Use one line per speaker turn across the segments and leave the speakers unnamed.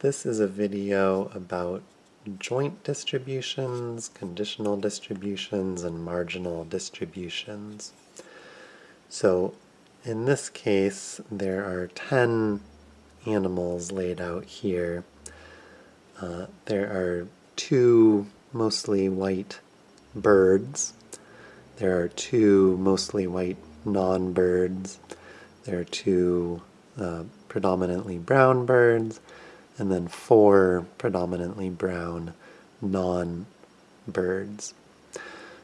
This is a video about joint distributions, conditional distributions, and marginal distributions. So in this case, there are 10 animals laid out here. Uh, there are two mostly white birds. There are two mostly white non-birds. There are two uh, predominantly brown birds, and then four predominantly brown non-birds.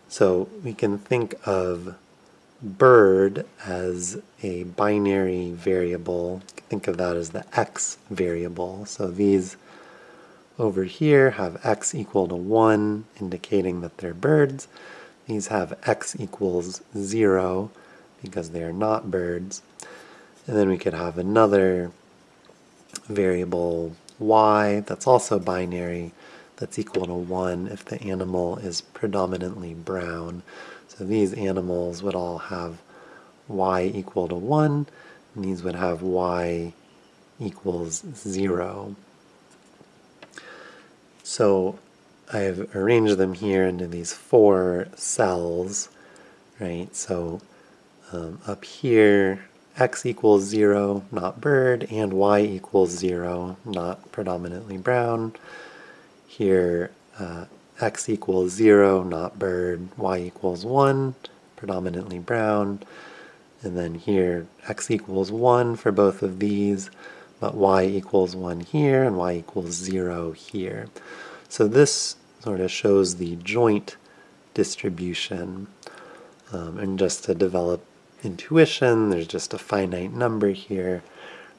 So we can think of bird as a binary variable. Think of that as the x variable. So these over here have x equal to 1, indicating that they're birds. These have x equals 0 because they are not birds. And then we could have another variable y that's also binary that's equal to 1 if the animal is predominantly brown. So these animals would all have y equal to 1, and these would have y equals 0. So I've arranged them here into these four cells, right? So um, up here x equals 0, not bird, and y equals 0, not predominantly brown. Here, uh, x equals 0, not bird, y equals 1, predominantly brown. And then here, x equals 1 for both of these, but y equals 1 here, and y equals 0 here. So this sort of shows the joint distribution. Um, and just to develop intuition, there's just a finite number here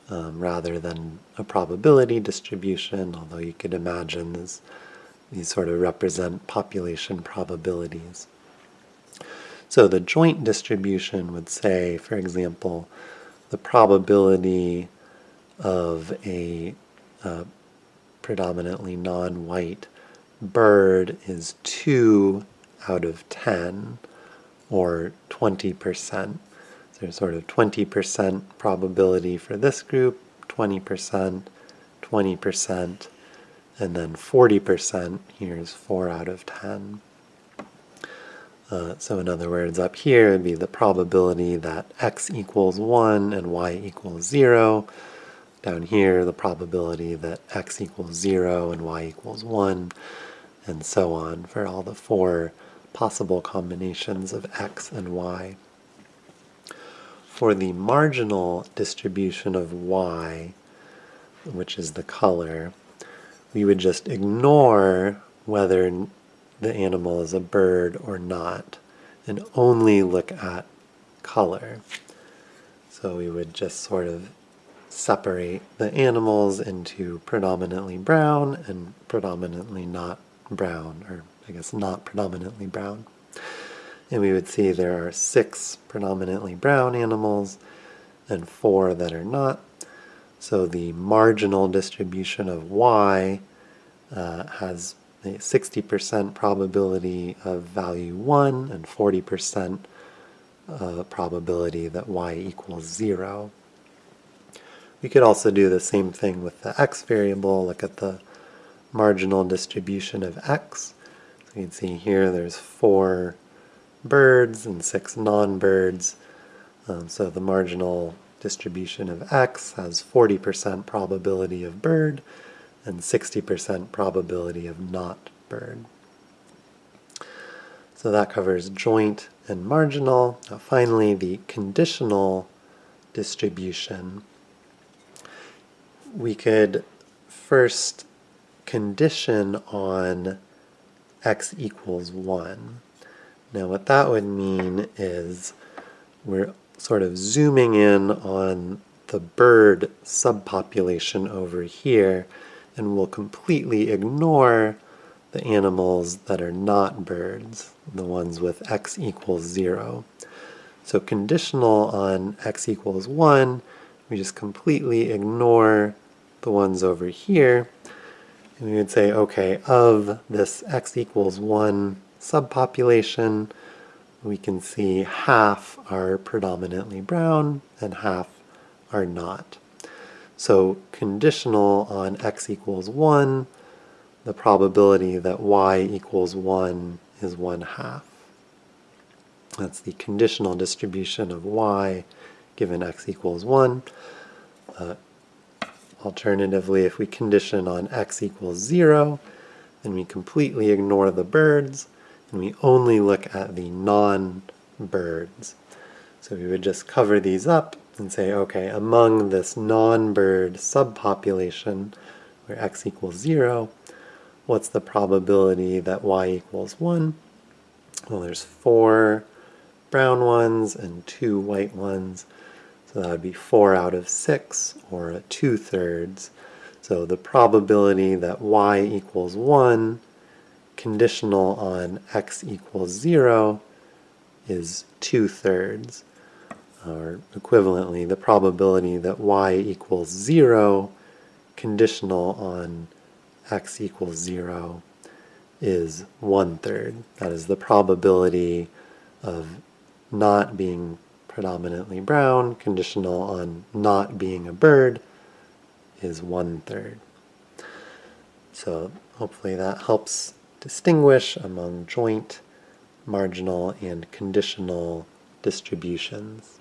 um, rather than a probability distribution, although you could imagine this, these sort of represent population probabilities. So the joint distribution would say, for example, the probability of a uh, predominantly non-white bird is 2 out of 10, or 20% there's sort of 20% probability for this group, 20%, 20%, and then 40%, here's 4 out of 10. Uh, so in other words, up here would be the probability that x equals 1 and y equals 0. Down here, the probability that x equals 0 and y equals 1, and so on for all the four possible combinations of x and y for the marginal distribution of y, which is the color, we would just ignore whether the animal is a bird or not and only look at color. So we would just sort of separate the animals into predominantly brown and predominantly not brown, or I guess not predominantly brown and we would see there are six predominantly brown animals and four that are not. So the marginal distribution of y uh, has a 60% probability of value 1 and 40% uh, probability that y equals 0. We could also do the same thing with the x variable, look at the marginal distribution of x. So you can see here there's four birds and six non-birds. Um, so the marginal distribution of x has 40% probability of bird and 60% probability of not bird. So that covers joint and marginal. Now finally, the conditional distribution. We could first condition on x equals 1. Now what that would mean is we're sort of zooming in on the bird subpopulation over here and we'll completely ignore the animals that are not birds, the ones with x equals 0. So conditional on x equals 1, we just completely ignore the ones over here. And we would say, okay, of this x equals 1 subpopulation, we can see half are predominantly brown and half are not. So conditional on x equals 1, the probability that y equals 1 is 1 half. That's the conditional distribution of y given x equals 1. Uh, alternatively, if we condition on x equals 0, then we completely ignore the birds, and we only look at the non-birds. So we would just cover these up and say, okay, among this non-bird subpopulation, where x equals 0, what's the probability that y equals 1? Well, there's four brown ones and two white ones. So that would be 4 out of 6, or 2 thirds. So the probability that y equals 1, conditional on x equals 0, is 2 thirds. Or equivalently, the probability that y equals 0, conditional on x equals 0, is 1 third. That is the probability of not being predominantly brown, conditional on not being a bird, is one third. So hopefully that helps distinguish among joint, marginal, and conditional distributions.